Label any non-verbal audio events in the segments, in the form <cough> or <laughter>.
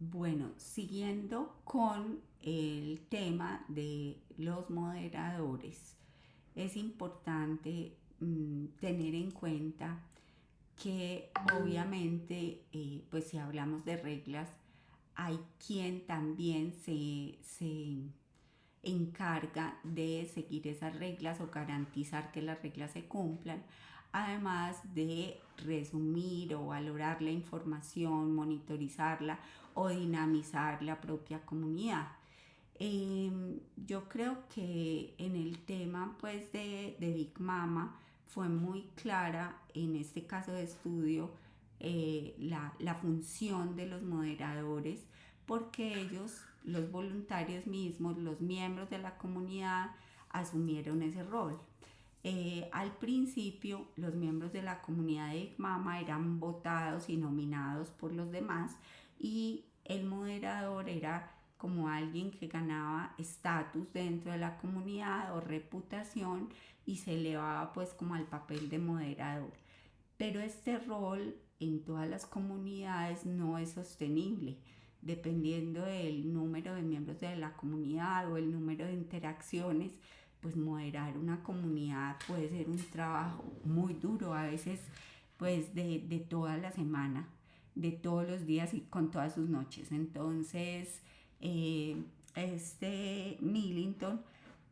Bueno, siguiendo con el tema de los moderadores, es importante mm, tener en cuenta que obviamente, eh, pues si hablamos de reglas, hay quien también se, se encarga de seguir esas reglas o garantizar que las reglas se cumplan, además de resumir o valorar la información, monitorizarla o dinamizar la propia comunidad. Em, yo creo que en el tema pues de, de Big Mama fue muy clara en este caso de estudio eh, la, la función de los moderadores porque ellos, los voluntarios mismos, los miembros de la comunidad, asumieron ese rol. Eh, al principio, los miembros de la comunidad de ICMAMA eran votados y nominados por los demás y el moderador era como alguien que ganaba estatus dentro de la comunidad o reputación y se elevaba pues como al papel de moderador. Pero este rol en todas las comunidades no es sostenible dependiendo del número de miembros de la comunidad o el número de interacciones, pues moderar una comunidad puede ser un trabajo muy duro, a veces pues de, de toda la semana, de todos los días y con todas sus noches. Entonces, eh, este Millington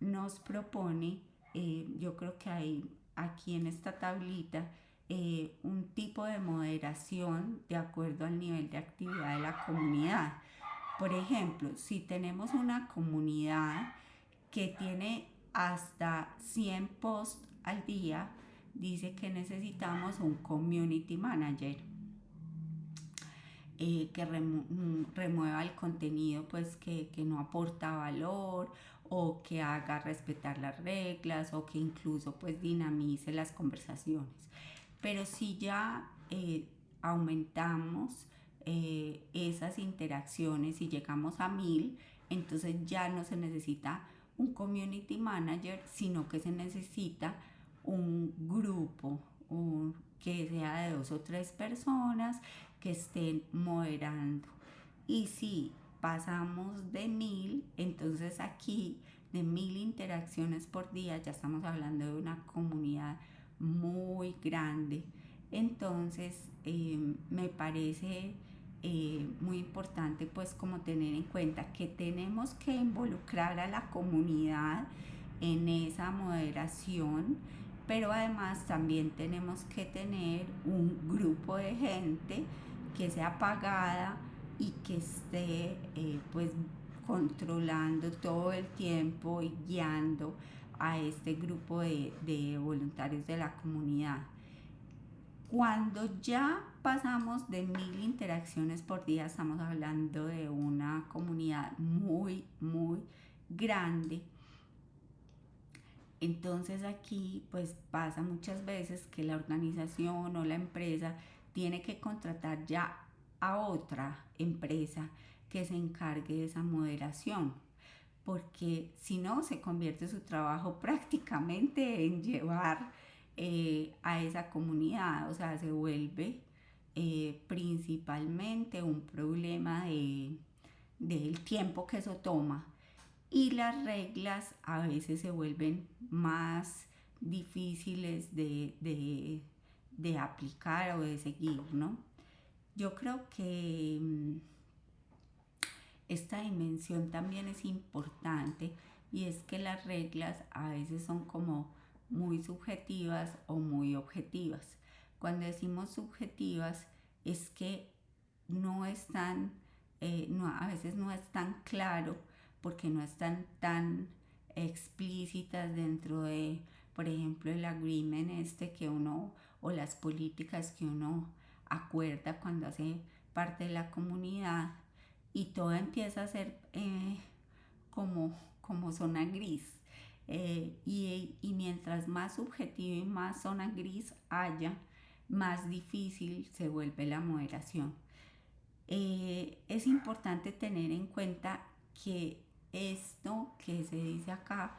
nos propone, eh, yo creo que hay aquí en esta tablita, eh, un tipo de moderación de acuerdo al nivel de actividad de la comunidad. Por ejemplo, si tenemos una comunidad que tiene hasta 100 posts al día, dice que necesitamos un community manager eh, que mm, remueva el contenido pues que, que no aporta valor o que haga respetar las reglas o que incluso pues dinamice las conversaciones. Pero si ya eh, aumentamos eh, esas interacciones y llegamos a mil, entonces ya no se necesita un community manager, sino que se necesita un grupo que sea de dos o tres personas que estén moderando. Y si pasamos de mil, entonces aquí de mil interacciones por día ya estamos hablando de una comunidad muy grande. Entonces, eh, me parece eh, muy importante pues como tener en cuenta que tenemos que involucrar a la comunidad en esa moderación, pero además también tenemos que tener un grupo de gente que sea pagada y que esté eh, pues controlando todo el tiempo y guiando a este grupo de, de voluntarios de la comunidad. Cuando ya pasamos de mil interacciones por día, estamos hablando de una comunidad muy, muy grande. Entonces aquí pues pasa muchas veces que la organización o la empresa tiene que contratar ya a otra empresa que se encargue de esa moderación porque si no se convierte su trabajo <laughs> prácticamente en llevar eh, a esa comunidad, o sea, se vuelve eh, principalmente un problema de, del tiempo que eso toma. Y las reglas a veces se vuelven más difíciles de, de, de aplicar o de seguir, ¿no? Yo creo que mm, esta dimensión también es importante y es que las reglas a veces son como muy subjetivas o muy objetivas. Cuando decimos subjetivas es que no están, eh, no, a veces no es tan claro porque no están tan explícitas dentro de, por ejemplo, el agreement este que uno o las políticas que uno acuerda cuando hace parte de la comunidad y todo empieza a ser eh, como, como zona gris. Eh, y, y, mientras más subjetivo y más zona gris haya, más difícil se vuelve la moderación. Eh, es importante tener en cuenta que esto que se dice acá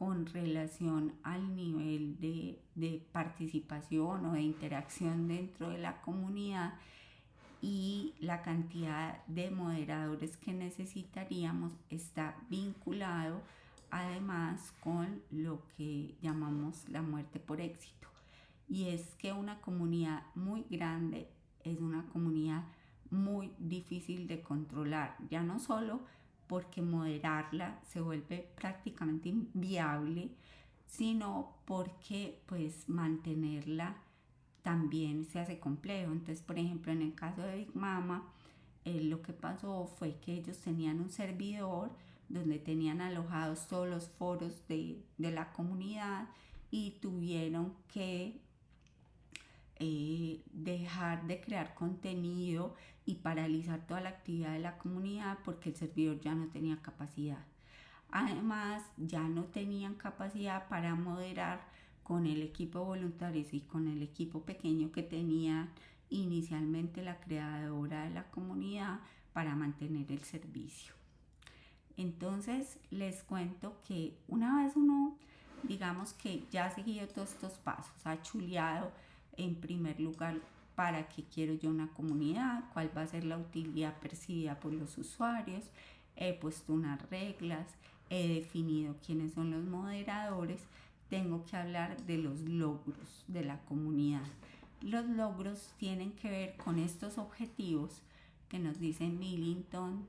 con relación al nivel de, participación o de interacción dentro de la comunidad y la cantidad de moderadores que necesitaríamos está vinculado además con lo que llamamos la muerte por éxito. Y es que una comunidad muy grande es una comunidad muy difícil de controlar, ya no solo porque moderarla se vuelve prácticamente inviable, sino porque pues mantenerla también se hace complejo. Entonces, por ejemplo, en el caso de Big Mama, eh, lo que pasó fue que ellos tenían un servidor donde tenían alojados todos los foros de, la comunidad y tuvieron que eh, dejar de crear contenido y paralizar toda la actividad de la comunidad porque el servidor ya no tenía capacidad. Además, ya no tenían capacidad para moderar con el equipo voluntario y con el equipo pequeño que tenía inicialmente la creadora de la comunidad para mantener el servicio. Entonces les cuento que una vez uno, digamos que ya ha seguido todos estos pasos, ha chuleado en primer lugar para qué quiero yo una comunidad, cuál va a ser la utilidad percibida por los usuarios, he puesto unas reglas, he definido quiénes son los moderadores, tengo que hablar de los logros de la comunidad. Los logros tienen que ver con estos objetivos que nos dice Millington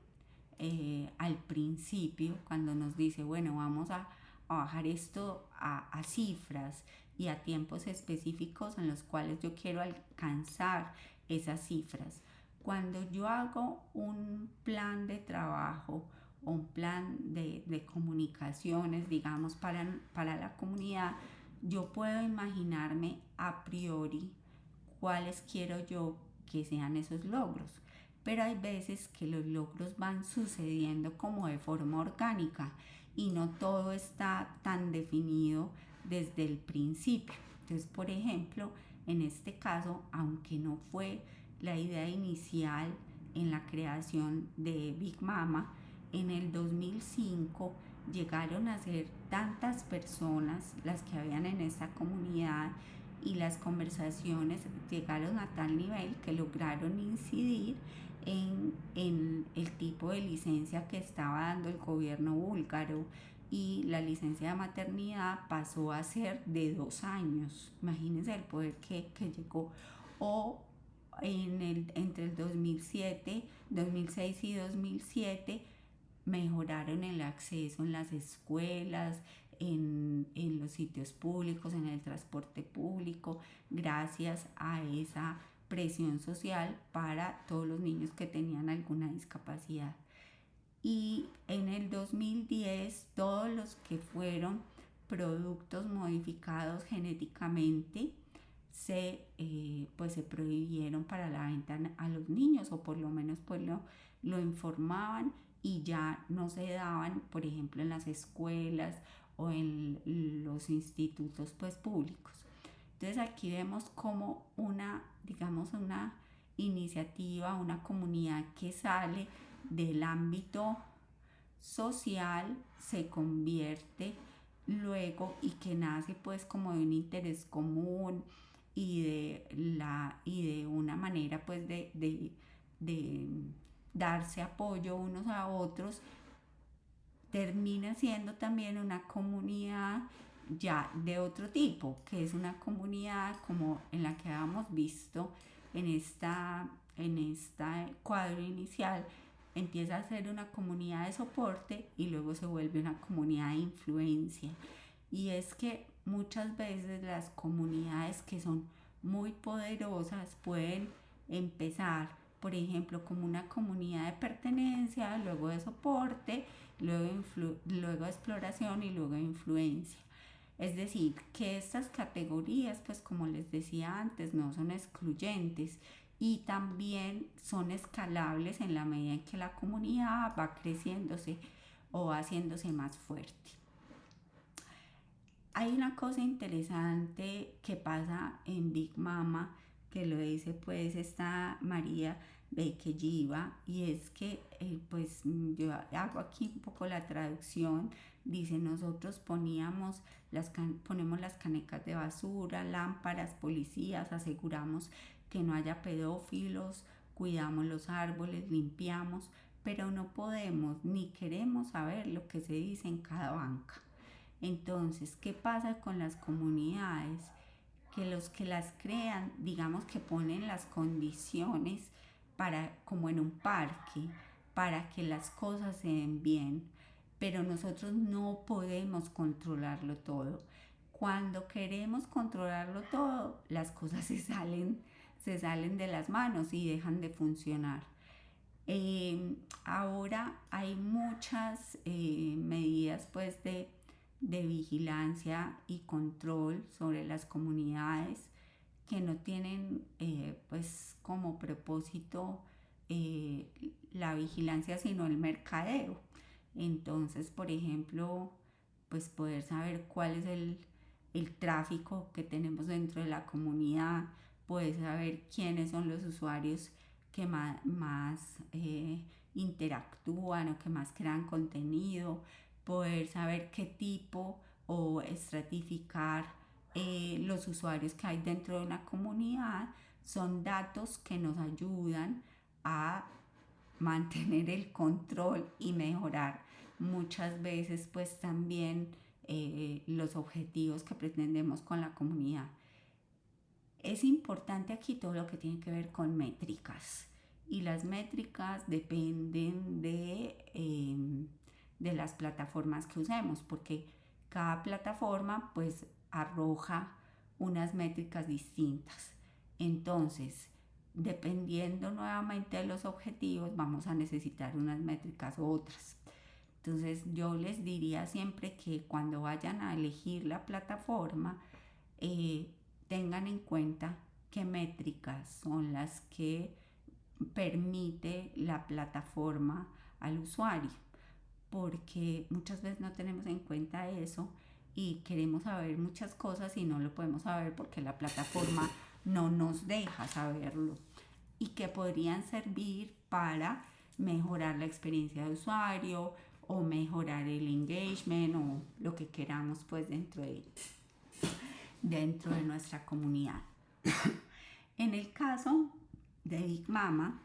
eh, al principio, cuando nos dice, bueno, vamos a, bajar esto a, a cifras y a tiempos específicos en los cuales yo quiero alcanzar esas cifras. Cuando yo hago un plan de trabajo, un plan de, de comunicaciones, digamos, para, para la comunidad, yo puedo imaginarme a priori cuáles quiero yo que sean esos logros. Pero hay veces que los logros van sucediendo como de forma orgánica y no todo está tan definido desde el principio. Entonces, por ejemplo, en este caso, aunque no fue la idea inicial en la creación de Big Mama, en el 2005 llegaron a ser tantas personas las que habían en esta comunidad y las conversaciones llegaron a tal nivel que lograron incidir en, en, el tipo de licencia que estaba dando el gobierno búlgaro y la licencia de maternidad pasó a ser de dos años. Imagínense el poder que, que llegó. O en el, entre el 2007, 2006 y 2007 mejoraron el acceso en las escuelas, en, en, los sitios públicos, en el transporte público, gracias a esa presión social para todos los niños que tenían alguna discapacidad. Y en el 2010 todos los que fueron productos modificados genéticamente se, eh, pues se prohibieron para la venta a los niños o por lo menos pues lo, lo informaban y ya no se daban, por ejemplo, en las escuelas o en los institutos pues públicos. Entonces aquí vemos como una, digamos, una iniciativa, una comunidad que sale del ámbito social, se convierte luego y que nace pues como de un interés común y de, la, y de una manera pues de, de, darse apoyo unos a otros, termina siendo también una comunidad ya de otro tipo, que es una comunidad como en la que habíamos visto en esta en este cuadro inicial, empieza a ser una comunidad de soporte y luego se vuelve una comunidad de influencia. Y es que muchas veces las comunidades que son muy poderosas pueden empezar por ejemplo, como una comunidad de pertenencia, luego de soporte, luego, luego de exploración y luego de influencia. Es decir, que estas categorías, pues como les decía antes, no son excluyentes y también son escalables en la medida en que la comunidad va creciéndose o haciéndose más fuerte. Hay una cosa interesante que pasa en Big Mama que lo dice pues esta María Bequelliva y es que eh, pues yo hago aquí un poco la traducción dice nosotros poníamos las ponemos las canecas de basura lámparas policías aseguramos que no haya pedófilos cuidamos los árboles, limpiamos, pero no podemos ni queremos saber lo que se dice en cada banca. Entonces, ¿qué pasa con las comunidades? Que los que las crean, digamos que ponen las condiciones para, como en un parque, para que las cosas se den bien, pero nosotros no podemos controlarlo todo. Cuando queremos controlarlo todo, las cosas <laughs> se salen, se salen de las manos y dejan de funcionar. Eh, ahora hay muchas eh, medidas pues de, vigilancia y control sobre las comunidades que no tienen eh, pues como propósito la vigilancia sino el mercadeo. Entonces, por ejemplo, pues poder saber cuál es el, el tráfico que tenemos dentro de la comunidad, poder saber quiénes son los usuarios que más, eh, interactúan o que más crean contenido, poder saber qué tipo o estratificar eh, los usuarios que hay dentro de una comunidad, son datos que nos ayudan a mantener el control y mejorar muchas veces pues también eh, los objetivos que pretendemos con la comunidad. Es importante aquí todo lo que tiene que ver con métricas y las métricas dependen de, em, de las plataformas que usemos porque cada plataforma pues arroja unas métricas distintas. Entonces, dependiendo nuevamente de los objetivos, vamos a necesitar unas métricas u otras. Entonces, yo les diría siempre que cuando vayan a elegir la plataforma, eh, tengan en cuenta qué métricas son las que permite la plataforma al usuario, porque muchas veces no tenemos en cuenta eso y queremos saber muchas cosas y no lo podemos saber porque la plataforma <laughs> no nos deja saberlo y que podrían servir para mejorar la experiencia de usuario o mejorar el engagement o lo que queramos pues dentro de dentro de nuestra comunidad. en el caso de Big Mama,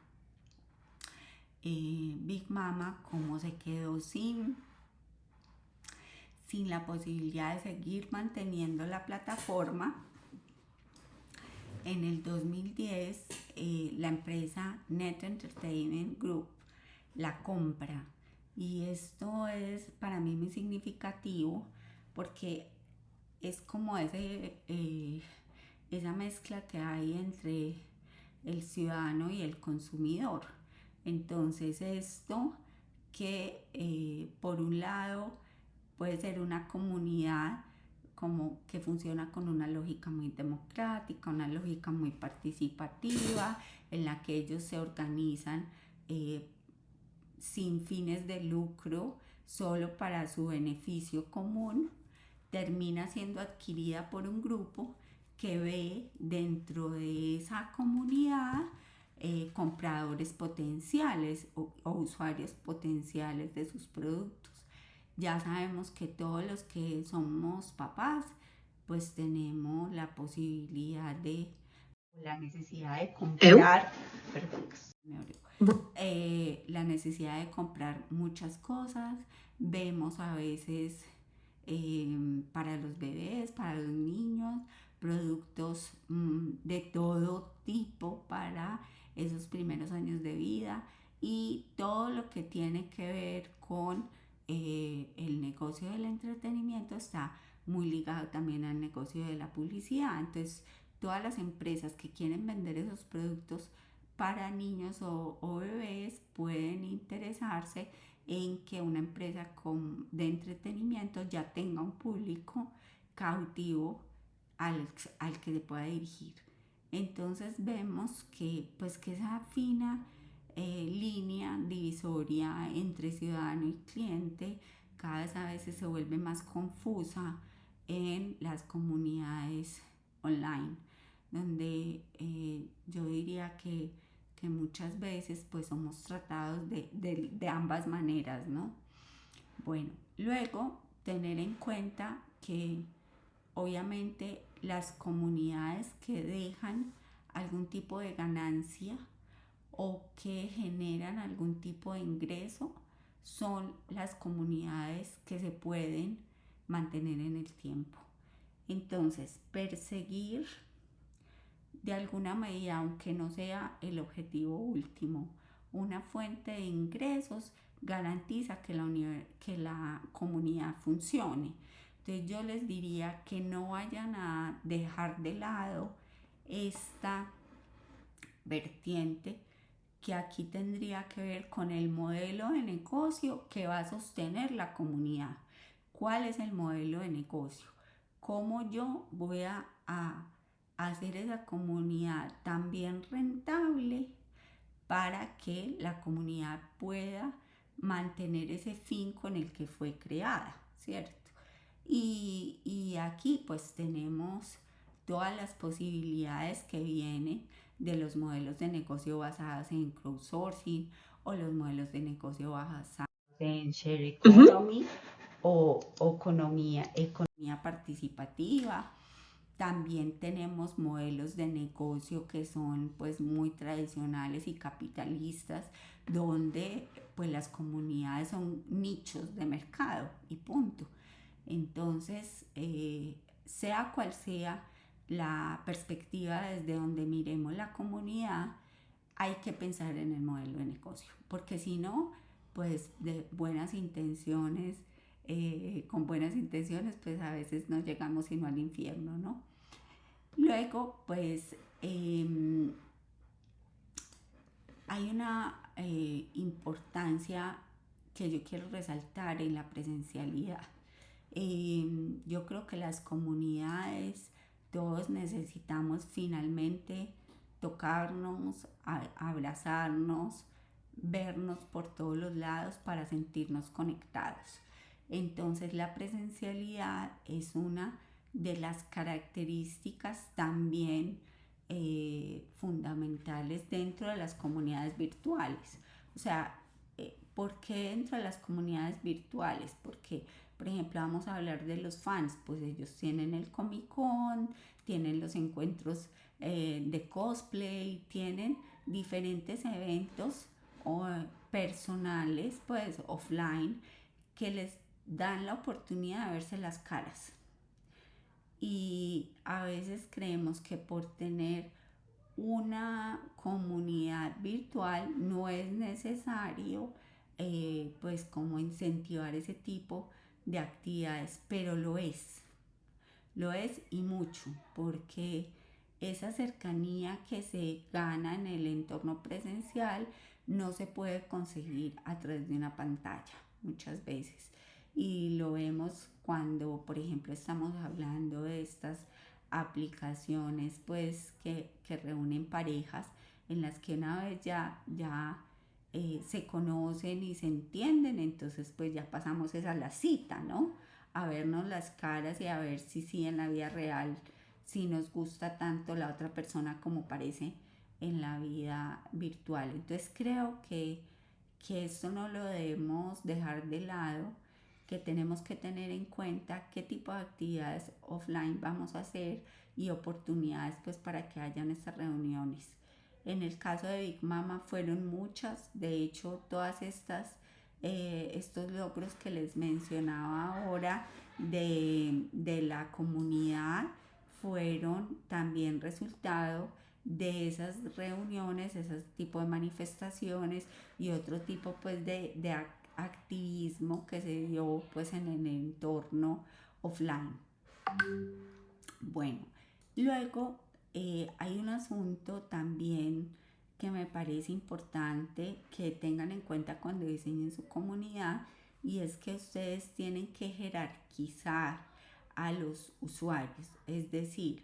eh, Big Mama como se quedó sin, sin la posibilidad de seguir manteniendo la plataforma, en el 2010 eh, la empresa Net Entertainment Group la compra y esto es para mí muy significativo porque es como ese, eh, esa mezcla que hay entre el ciudadano y el consumidor. Entonces esto que eh, por un lado puede ser una comunidad como que funciona con una lógica muy democrática, una lógica muy participativa, en la que ellos se organizan eh, sin fines de lucro, solo para su beneficio común termina siendo adquirida por un grupo que ve dentro de esa comunidad eh, compradores potenciales o, usuarios potenciales de sus productos. Ya sabemos que todos los que somos papás, pues tenemos la posibilidad de, la necesidad de comprar, eh, la necesidad de comprar muchas cosas. Vemos a veces Em, para los bebés, para los niños, productos mm, de todo tipo para esos primeros años de vida y todo lo que tiene que ver con eh, el negocio del entretenimiento está muy ligado también al negocio de la publicidad. Entonces, todas las empresas que quieren vender esos productos para niños o, bebés pueden interesarse en que una empresa de entretenimiento ya tenga un público cautivo al, que se pueda dirigir. Entonces vemos que, pues, que esa fina eh, línea divisoria entre ciudadano y cliente cada vez a veces se vuelve más confusa en las comunidades online, donde eh, yo diría que que muchas veces pues somos tratados de, ambas maneras, ¿no? Bueno, luego tener en cuenta que obviamente las comunidades que dejan algún tipo de ganancia o que generan algún tipo de ingreso son las comunidades que se pueden mantener en el tiempo. Entonces, perseguir de alguna medida, aunque no sea el objetivo último, una fuente de ingresos garantiza que la, que la comunidad funcione. Entonces yo les diría que no vayan a dejar de lado esta vertiente que aquí tendría que ver con el modelo de negocio que va a sostener la comunidad. ¿Cuál es el modelo de negocio? ¿Cómo yo voy a, hacer esa comunidad también rentable para que la comunidad pueda mantener ese fin con el que fue creada, ¿cierto? Y, y aquí pues tenemos todas las posibilidades que vienen de los modelos de negocio basados en crowdsourcing o los modelos de negocio basados en share economy o, economía, economía participativa. También tenemos modelos de negocio que son pues muy tradicionales y capitalistas, donde pues las comunidades son nichos de mercado y punto. Entonces, eh, sea cual sea la perspectiva desde donde miremos la comunidad, hay que pensar en el modelo de negocio, porque si no, pues de buenas intenciones, eh, con buenas intenciones, pues a veces no llegamos sino al infierno, ¿no? Luego, pues em, hay una eh, importancia que yo quiero resaltar en la presencialidad. Em, yo creo que las comunidades todos necesitamos finalmente tocarnos, abrazarnos, vernos por todos los lados para sentirnos conectados. Entonces la presencialidad es una de las características también eh, fundamentales dentro de las comunidades virtuales. O sea, eh, ¿por qué dentro de las comunidades virtuales? Porque por ejemplo, vamos a hablar de los fans, pues ellos tienen el Comic Con, tienen los encuentros eh, de cosplay, tienen diferentes eventos personales, pues offline, que les dan la oportunidad de verse las caras. Y a veces creemos que por tener una comunidad virtual no es necesario eh, pues como incentivar ese tipo de actividades, pero lo es, lo es y mucho, porque esa cercanía que se gana en el entorno presencial no se puede conseguir a través de una pantalla muchas veces. Y lo vemos cuando, por ejemplo, estamos hablando de estas aplicaciones pues que, que reúnen parejas en las que una vez ya, ya eh, se conocen y se entienden, entonces pues ya pasamos esa la cita, ¿no? A vernos las caras y a ver si sí en la vida real, si nos gusta tanto la otra persona como parece en la vida virtual. Entonces creo que, que esto no lo debemos dejar de lado, que tenemos que tener en cuenta qué tipo de actividades offline vamos a hacer y oportunidades pues para que hayan estas reuniones. En el caso de Big Mama fueron muchas, de hecho todas estas, eh, estos logros que les mencionaba ahora de, de la comunidad fueron también resultado de esas reuniones, ese tipo de manifestaciones y otro tipo pues de, de activismo que se dio pues en el entorno offline. Bueno, luego eh, hay un asunto también que me parece importante que tengan en cuenta cuando diseñen su comunidad y es que ustedes tienen que jerarquizar a los usuarios, es decir,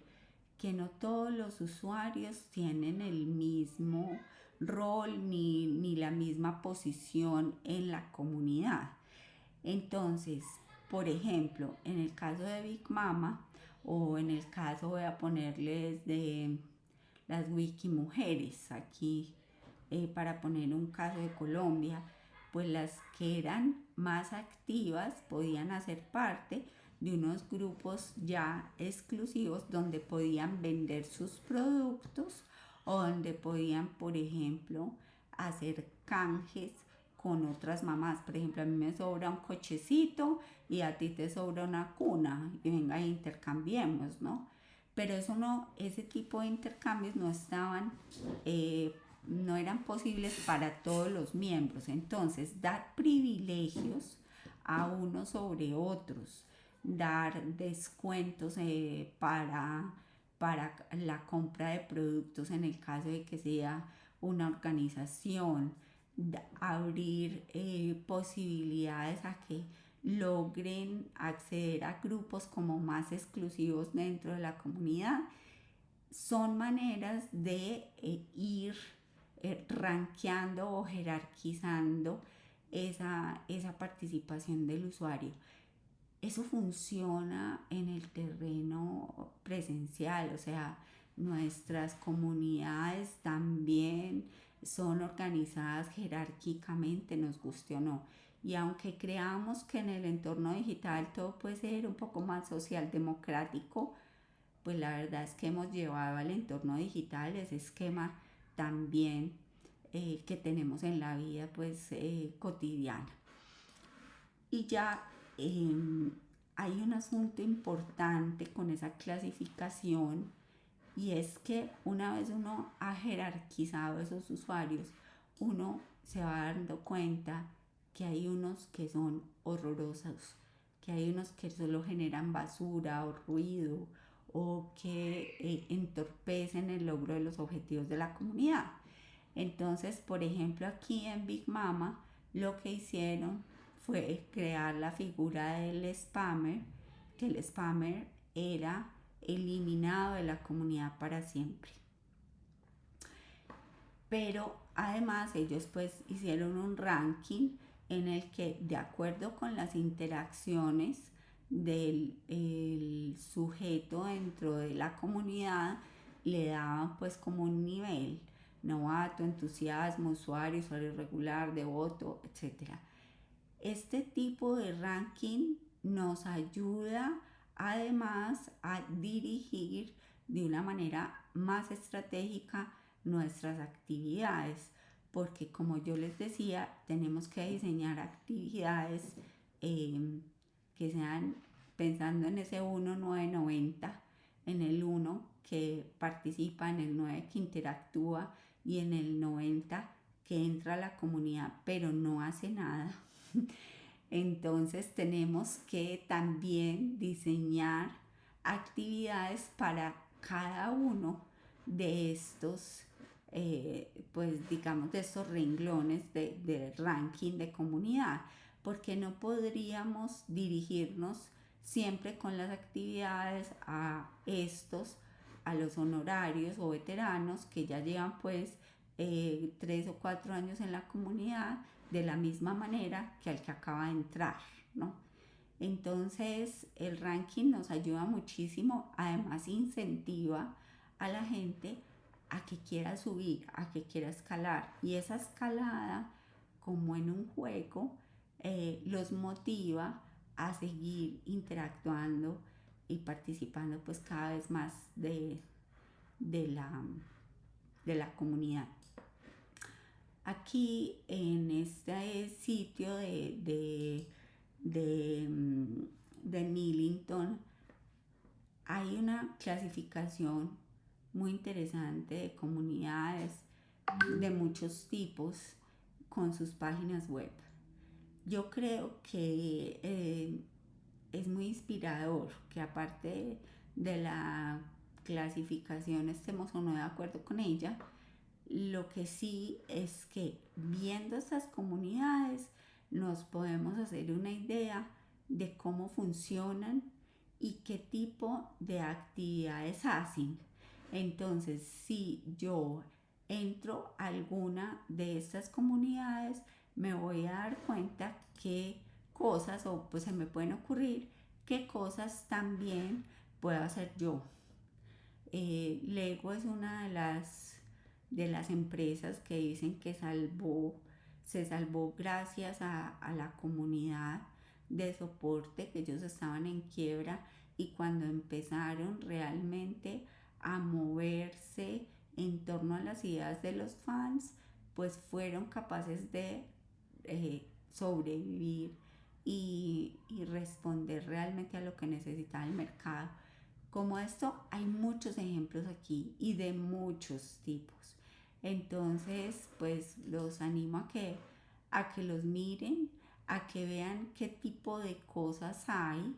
que no todos los usuarios tienen el mismo rol ni, ni la misma posición en la comunidad. Entonces, por ejemplo, en el caso de Big Mama, o en el caso voy a ponerles de las wiki mujeres aquí eh, para poner un caso de Colombia pues las que eran más activas podían hacer parte de unos grupos ya exclusivos donde podían vender sus productos o donde podían, por ejemplo, hacer canjes con otras mamás. Por ejemplo, a mí me sobra un cochecito y a ti te sobra una cuna y venga e intercambiemos, ¿no? Pero eso no, ese tipo de intercambios no estaban, eh, no eran posibles para todos los miembros. Entonces, dar privilegios a unos sobre otros, dar descuentos eh, para, para la compra de productos en el caso de que sea una organización, abrir eh, posibilidades a que logren acceder a grupos como más exclusivos dentro de la comunidad, son maneras de eh, ir eh, rankeando o jerarquizando esa, esa participación del usuario. Eso funciona en el terreno presencial, o sea, nuestras comunidades también son organizadas jerárquicamente, nos guste o no. Y aunque creamos que en el entorno digital todo puede ser un poco más social democrático, pues la verdad es que hemos llevado al entorno digital ese esquema también eh, que tenemos en la vida pues eh, cotidiana. Y ya em, hay un asunto importante con esa clasificación y es que una vez uno ha jerarquizado esos usuarios, uno se va dando cuenta que hay unos que son horrorosos, que hay unos que solo generan basura o ruido o que eh, entorpecen el logro de los objetivos de la comunidad. Entonces, por ejemplo, aquí en Big Mama lo que hicieron fue crear la figura del spammer, que el spammer era eliminado de la comunidad para siempre. Pero además ellos pues hicieron un ranking en el que de acuerdo con las interacciones del sujeto dentro de la comunidad le daban pues como un nivel novato, entusiasmo, usuario, usuario regular, devoto, etc. Este tipo de ranking nos ayuda además a dirigir de una manera más estratégica nuestras actividades, porque como yo les decía, tenemos que diseñar actividades em, que sean pensando en ese 1, 9, 90, en el 1 que participa, en el 9 que interactúa y en el 90 que entra a la comunidad pero no hace nada. <laughs> Entonces tenemos que también diseñar actividades para cada uno de estos, eh, pues digamos, de estos renglones de, de ranking de comunidad, porque no podríamos dirigirnos siempre con las actividades a estos, a los honorarios o veteranos que ya llevan pues eh, tres o cuatro años en la comunidad de la misma manera que al que acaba de entrar, ¿no? Entonces el ranking nos ayuda muchísimo, además incentiva a la gente a que quiera subir, a que quiera escalar. Y esa escalada, como en un juego, eh, los motiva a seguir interactuando y participando pues cada vez más de, de, la, de la comunidad. Aquí en este sitio de, de, de, mm, de Millington hay una clasificación muy interesante de comunidades de muchos tipos con sus páginas web. Yo creo que eh, es muy inspirador que aparte de la clasificación estemos o no de acuerdo con ella, lo que sí es que viendo estas comunidades nos podemos hacer una idea de cómo funcionan y qué tipo de actividades hacen. Entonces, si yo entro a alguna de estas comunidades, me voy a dar cuenta qué cosas, o pues se me pueden ocurrir, qué cosas también puedo hacer yo. Eh, Lego es una de las de las empresas que dicen que salvó, se salvó gracias a, la comunidad de soporte, que ellos estaban en quiebra y cuando empezaron realmente a moverse en torno a las ideas de los fans, pues fueron capaces de eh, sobrevivir y, y, responder realmente a lo que necesitaba el mercado. Como esto hay muchos ejemplos aquí y de muchos tipos. Entonces, pues los animo a que, a que los miren, a que vean qué tipo de cosas hay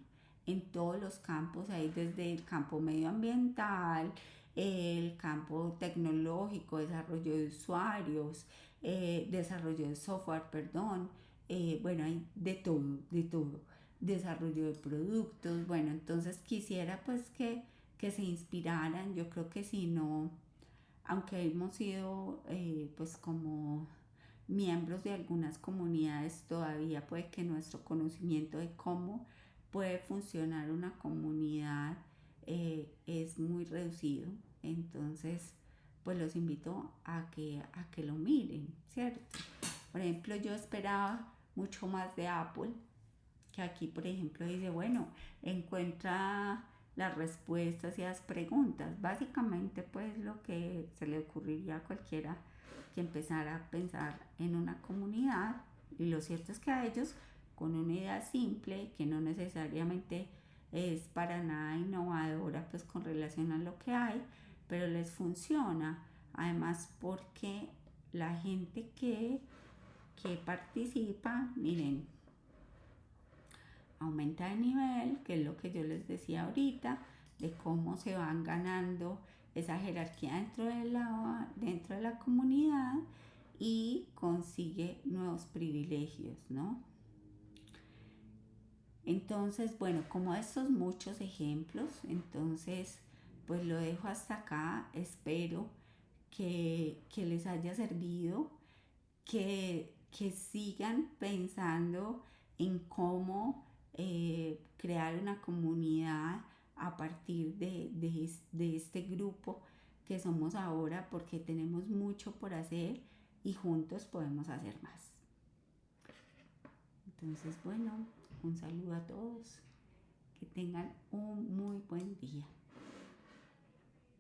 en todos los campos, hay desde el campo medioambiental, el campo tecnológico, desarrollo de usuarios, eh, desarrollo de software, perdón, eh, bueno, hay de todo, de todo, desarrollo de productos, bueno, entonces quisiera pues que, que se inspiraran, yo creo que si no, aunque hemos sido eh, pues como miembros de algunas comunidades, todavía puede que nuestro conocimiento de cómo puede funcionar una comunidad eh, es muy reducido. Entonces, pues los invito a que, a que lo miren, ¿cierto? Por ejemplo, yo esperaba mucho más de Apple, que aquí, por ejemplo, dice, bueno, encuentra las respuestas y las preguntas. Básicamente, pues lo que se le ocurriría a cualquiera que empezara a pensar en una comunidad. Y lo cierto es que a ellos, con una idea simple, que no necesariamente es para nada innovadora, pues con relación a lo que hay, pero les funciona. Además, porque la gente que, que participa, miren, aumenta de nivel, que es lo que yo les decía ahorita, de cómo se van ganando esa jerarquía dentro de la, dentro de la comunidad y consigue nuevos privilegios, ¿no? Entonces, bueno, como estos muchos ejemplos, entonces, pues lo dejo hasta acá. Espero que, que les haya servido, que, que sigan pensando en cómo eh, crear una comunidad a partir de, de, de este grupo que somos ahora porque tenemos mucho por hacer y juntos podemos hacer más. Entonces, bueno, un saludo a todos. Que tengan un muy buen día.